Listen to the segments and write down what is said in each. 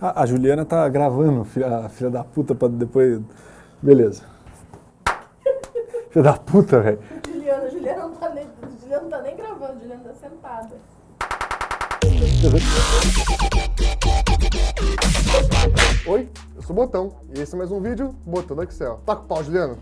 Ah, a Juliana tá gravando, a filha da puta, pra depois... Beleza. filha da puta, velho. Juliana, Juliana não tá nem, Juliana não tá nem gravando, Juliana tá sentada. Oi, eu sou o Botão e esse é mais um vídeo Botão do Excel. Tá com o pau, Juliano?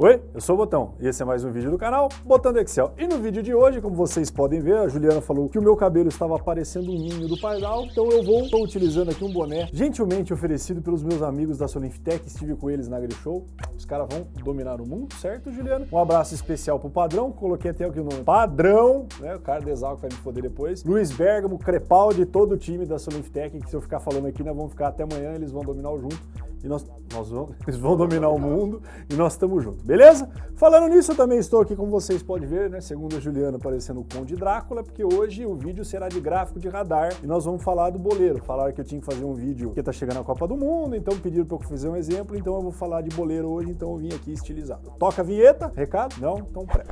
Oi, eu sou o Botão e esse é mais um vídeo do canal Botando Excel. E no vídeo de hoje, como vocês podem ver, a Juliana falou que o meu cabelo estava parecendo um ninho do pardal, então eu vou, estou utilizando aqui um boné gentilmente oferecido pelos meus amigos da Solinftec, estive com eles na Show. Os caras vão dominar o mundo, certo, Juliana? Um abraço especial pro Padrão, coloquei até aqui o nome Padrão, né, o cara de vai me foder depois. Luiz Bergamo, Crepaldi, todo o time da Solinftec, que se eu ficar falando aqui, nós vamos ficar até amanhã, eles vão dominar o junto e nós, nós vamos, eles vão dominar o mundo e nós estamos juntos, beleza? Falando nisso, eu também estou aqui, como vocês podem ver, né, segundo a Juliana, parecendo o Conde Drácula, porque hoje o vídeo será de gráfico de radar e nós vamos falar do boleiro. Falaram que eu tinha que fazer um vídeo que tá chegando a Copa do Mundo, então pediram para eu fazer um exemplo, então eu vou falar de boleiro hoje, então eu vim aqui estilizado. Toca a vinheta, recado? Não? Então pré.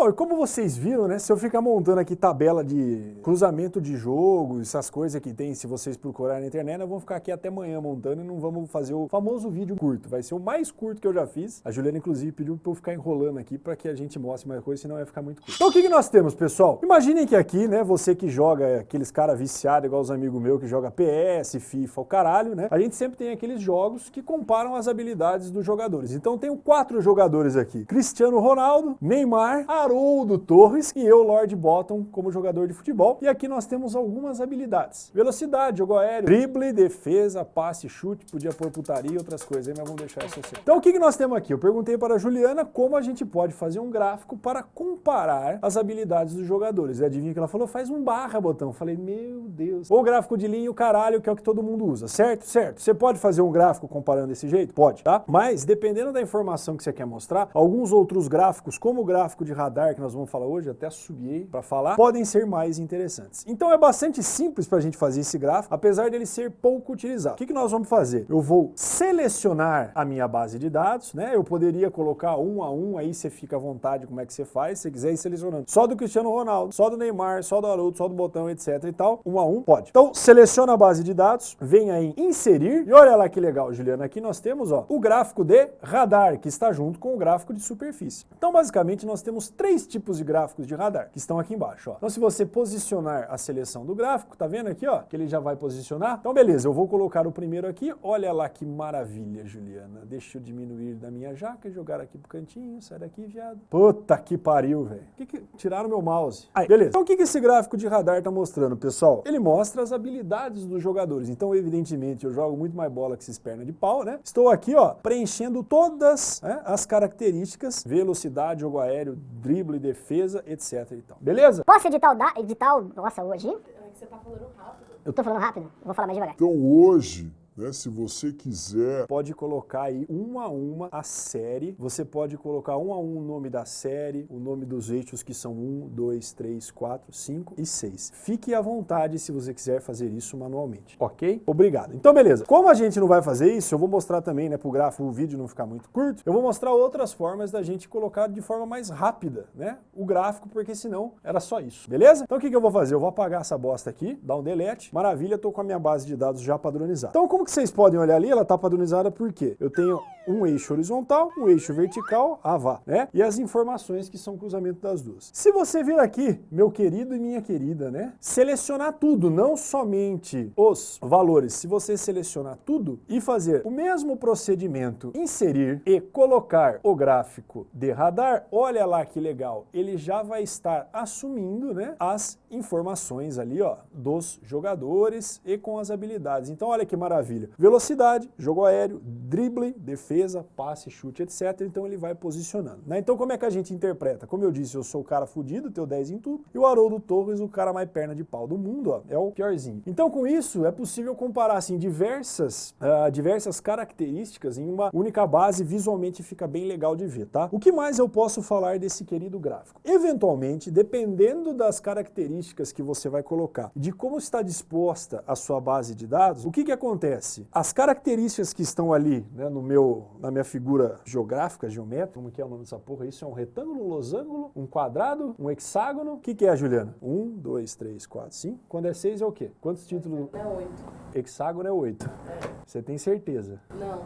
Bom, e como vocês viram, né, se eu ficar montando aqui tabela de cruzamento de jogo, essas coisas que tem, se vocês procurarem na internet, nós vamos ficar aqui até amanhã montando e não vamos fazer o famoso vídeo curto. Vai ser o mais curto que eu já fiz. A Juliana, inclusive, pediu para eu ficar enrolando aqui para que a gente mostre mais coisa, senão vai ficar muito curto. Então o que, que nós temos, pessoal? Imaginem que aqui, né, você que joga aqueles cara viciado, igual os amigos meus que joga PS, FIFA, o caralho, né, a gente sempre tem aqueles jogos que comparam as habilidades dos jogadores. Então tenho quatro jogadores aqui. Cristiano Ronaldo, Neymar, Haroldo Torres e eu, Lord Bottom, como jogador de futebol. E aqui nós temos algumas habilidades. Velocidade, jogo aéreo, drible, defesa, passe, chute, podia pôr putaria e outras coisas mas vamos deixar isso assim. Então o que, nós temos aqui? Eu perguntei para a Juliana como a gente pode fazer um gráfico para comparar as habilidades dos jogadores. E adivinha que ela falou? Faz um barra, Botão. Eu falei, meu Deus. Ou gráfico de linha o caralho, que é o que todo mundo usa, certo? Certo. Você pode fazer um gráfico comparando desse jeito? Pode, tá? Mas, dependendo da informação que você quer mostrar, alguns outros gráficos, como o gráfico de radar, que nós vamos falar hoje, até subiei para falar, podem ser mais interessantes. Então é bastante simples para a gente fazer esse gráfico, apesar dele ser pouco utilizado. O que, que nós vamos fazer? Eu vou selecionar a minha base de dados, né? Eu poderia colocar um a um, aí você fica à vontade como é que você faz, se quiser ir selecionando. Só do Cristiano Ronaldo, só do Neymar, só do Haroldo, só do Botão, etc e tal. Um a um, pode. Então seleciona a base de dados, vem aí inserir, e olha lá que legal, Juliana, aqui nós temos ó, o gráfico de radar, que está junto com o gráfico de superfície. Então basicamente nós temos três tipos de gráficos de radar, que estão aqui embaixo. Ó. Então se você posicionar a seleção do gráfico, tá vendo aqui, ó, que ele já vai posicionar? Então beleza, eu vou colocar o primeiro aqui, olha lá que maravilha, Juliana. Deixa eu diminuir da minha jaca jogar aqui pro cantinho, sai daqui, viado. Puta que pariu, velho. Que que... Tiraram meu mouse. Aí, beleza. Então o que, que esse gráfico de radar tá mostrando, pessoal? Ele mostra as habilidades dos jogadores. Então, evidentemente, eu jogo muito mais bola que esses pernas de pau, né? Estou aqui, ó, preenchendo todas né, as características, velocidade, jogo aéreo, drible, defesa, etc e tal. Beleza? Posso editar o, da, editar o nossa hoje? É que você tá falando rápido. Eu tô falando rápido, vou falar mais devagar. Então hoje, né, se você quiser Pode colocar aí uma a uma a série. Você pode colocar um a um o nome da série, o nome dos eixos que são 1, 2, 3, 4, 5 e 6. Fique à vontade se você quiser fazer isso manualmente, ok? Obrigado. Então, beleza. Como a gente não vai fazer isso, eu vou mostrar também, né, pro gráfico, o vídeo não ficar muito curto, eu vou mostrar outras formas da gente colocar de forma mais rápida, né, o gráfico, porque senão era só isso, beleza? Então, o que, que eu vou fazer? Eu vou apagar essa bosta aqui, dar um delete. Maravilha, tô com a minha base de dados já padronizada. Então, como que vocês podem olhar ali, ela tá padronizada por quê? Eu tenho um eixo horizontal, um eixo vertical, avá, né? E as informações que são cruzamento das duas. Se você vir aqui, meu querido e minha querida, né? Selecionar tudo, não somente os valores. Se você selecionar tudo e fazer o mesmo procedimento, inserir e colocar o gráfico de radar, olha lá que legal, ele já vai estar assumindo, né? As informações ali, ó, dos jogadores e com as habilidades. Então olha que maravilha. Velocidade, jogo aéreo, drible, defesa, defesa, passe, chute, etc. Então ele vai posicionando. Né? Então como é que a gente interpreta? Como eu disse, eu sou o cara fudido, tenho 10 em tudo, e o Haroldo Torres, o cara mais perna de pau do mundo, ó, é o piorzinho. Então com isso é possível comparar assim, diversas, uh, diversas características em uma única base, visualmente fica bem legal de ver, tá? O que mais eu posso falar desse querido gráfico? Eventualmente, dependendo das características que você vai colocar, de como está disposta a sua base de dados, o que que acontece? As características que estão ali, né, no meu, na minha figura geográfica, geométrica, como que é o nome dessa porra? Isso é um retângulo, um losango, um quadrado, um hexágono. O que que é, Juliana? Um, dois, três, quatro, cinco. Quando é seis é o quê? Quantos títulos? É oito. Hexágono é oito. É. Você tem certeza? Não.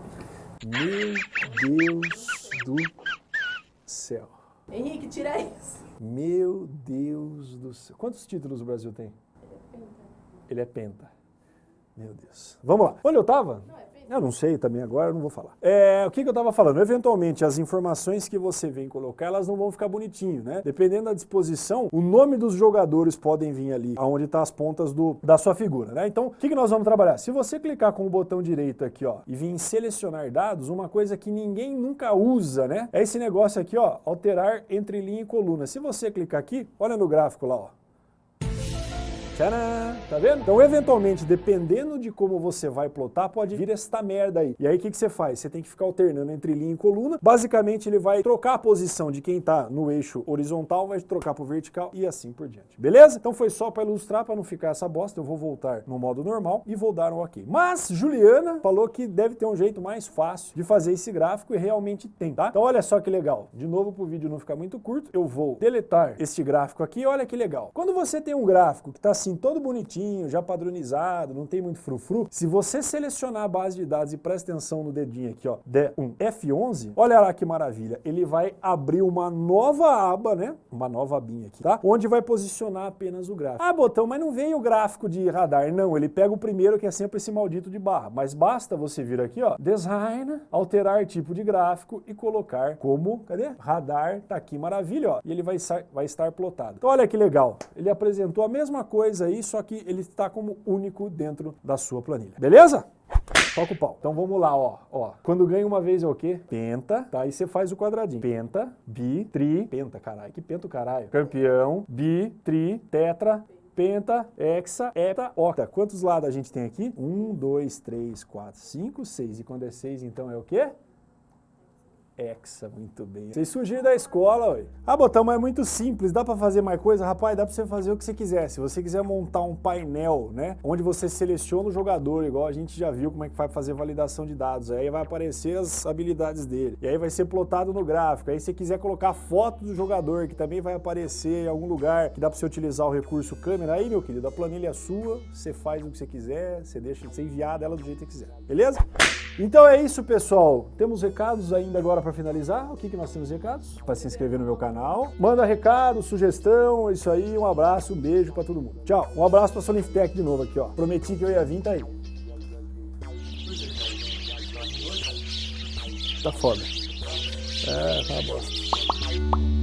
Meu Deus do céu. Henrique, tira isso. Meu Deus do céu. Quantos títulos o Brasil tem? Ele é penta. Meu Deus. Vamos lá. Onde eu tava? Não, é penta. Eu não sei também agora, não vou falar. É, o que, que eu estava falando? Eventualmente, as informações que você vem colocar, elas não vão ficar bonitinho, né? Dependendo da disposição, o nome dos jogadores podem vir ali, aonde tá as pontas do, da sua figura, né? Então, o que, que nós vamos trabalhar? Se você clicar com o botão direito aqui, ó, e vir em selecionar dados, uma coisa que ninguém nunca usa, né? É esse negócio aqui, ó, alterar entre linha e coluna. Se você clicar aqui, olha no gráfico lá, ó. Tcharam! Tá vendo? Então, eventualmente, dependendo de como você vai plotar, pode vir esta merda aí. E aí, o que, que você faz? Você tem que ficar alternando entre linha e coluna. Basicamente, ele vai trocar a posição de quem tá no eixo horizontal, vai trocar pro vertical e assim por diante. Beleza? Então, foi só para ilustrar, para não ficar essa bosta. Eu vou voltar no modo normal e vou dar um ok. Mas, Juliana falou que deve ter um jeito mais fácil de fazer esse gráfico e realmente tem, tá? Então, olha só que legal. De novo, para o vídeo não ficar muito curto, eu vou deletar este gráfico aqui. Olha que legal. Quando você tem um gráfico que tá assim, todo bonitinho, já padronizado, não tem muito frufru, se você selecionar a base de dados e presta atenção no dedinho aqui, ó, D1 F11, olha lá que maravilha, ele vai abrir uma nova aba, né, uma nova abinha aqui, tá? Onde vai posicionar apenas o gráfico. Ah, botão, mas não vem o gráfico de radar, não, ele pega o primeiro que é sempre esse maldito de barra, mas basta você vir aqui, ó, Design, alterar tipo de gráfico e colocar como, cadê? Radar, tá aqui, maravilha, ó, e ele vai, vai estar plotado. Então olha que legal, ele apresentou a mesma coisa aí, só que ele está como único dentro da sua planilha. Beleza? Toca o pau. Então vamos lá, ó. ó. Quando ganha uma vez é o quê? Penta, tá? Aí você faz o quadradinho. Penta, bi, tri, penta, caralho. Que penta o caralho. Campeão, bi, tri, tetra, penta, hexa, hepta, octa. Quantos lados a gente tem aqui? Um, dois, três, quatro, cinco, seis. E quando é seis, então é o quê? Hexa, muito bem. Vocês surgiram da escola, ué. Ah, Botão, mas é muito simples, dá pra fazer mais coisa? Rapaz, dá pra você fazer o que você quiser. Se você quiser montar um painel, né, onde você seleciona o jogador, igual a gente já viu como é que vai fazer validação de dados, aí vai aparecer as habilidades dele, e aí vai ser plotado no gráfico, aí se você quiser colocar foto do jogador, que também vai aparecer em algum lugar, que dá pra você utilizar o recurso câmera, aí, meu querido, a planilha é sua, você faz o que você quiser, você deixa de ser enviada ela do jeito que quiser, beleza? Então é isso, pessoal. Temos recados ainda agora para finalizar. O que, que nós temos recados? Para se inscrever no meu canal. Manda recado, sugestão, isso aí. Um abraço, um beijo para todo mundo. Tchau. Um abraço para a Soniftec de novo aqui, ó. Prometi que eu ia vir, tá aí. Tá foda. É, tá uma bosta.